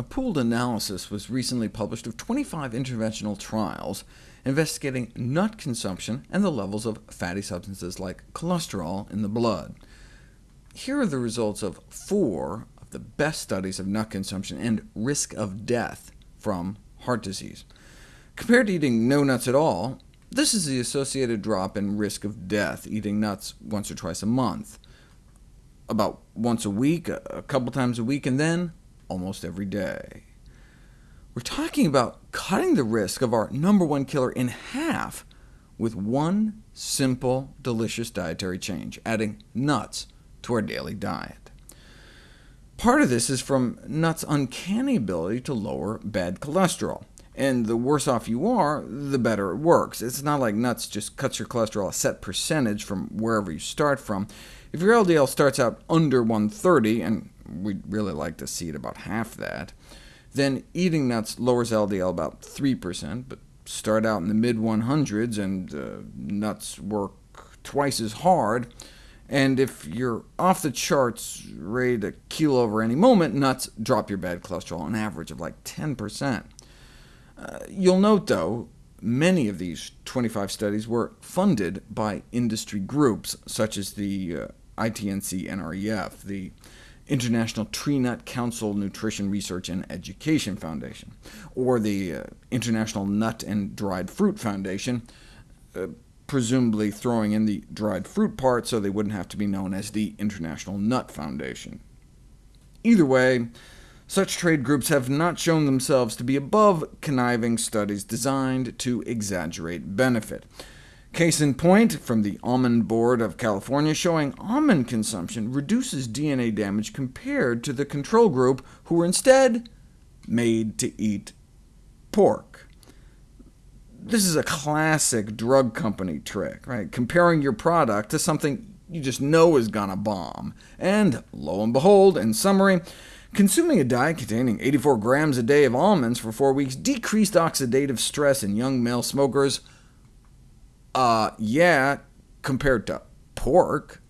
A pooled analysis was recently published of 25 interventional trials investigating nut consumption and the levels of fatty substances like cholesterol in the blood. Here are the results of four of the best studies of nut consumption and risk of death from heart disease. Compared to eating no nuts at all, this is the associated drop in risk of death eating nuts once or twice a month, about once a week, a couple times a week, and then almost every day. We're talking about cutting the risk of our number one killer in half with one simple, delicious dietary change, adding nuts to our daily diet. Part of this is from nuts' uncanny ability to lower bad cholesterol, and the worse off you are, the better it works. It's not like nuts just cuts your cholesterol a set percentage from wherever you start from. If your LDL starts out under 130, and we'd really like to see it about half that, then eating nuts lowers LDL about 3%, but start out in the mid-100s, and uh, nuts work twice as hard. And if you're off the charts, ready to keel over any moment, nuts drop your bad cholesterol an average of like 10%. Uh, you'll note, though, many of these 25 studies were funded by industry groups, such as the uh, ITNC NREF, the International Tree Nut Council Nutrition Research and Education Foundation, or the uh, International Nut and Dried Fruit Foundation, uh, presumably throwing in the dried fruit part so they wouldn't have to be known as the International Nut Foundation. Either way, such trade groups have not shown themselves to be above conniving studies designed to exaggerate benefit. Case in point, from the Almond Board of California, showing almond consumption reduces DNA damage compared to the control group, who were instead made to eat pork. This is a classic drug company trick, right? comparing your product to something you just know is gonna bomb. And lo and behold, in summary, consuming a diet containing 84 grams a day of almonds for four weeks decreased oxidative stress in young male smokers uh, yeah, compared to pork.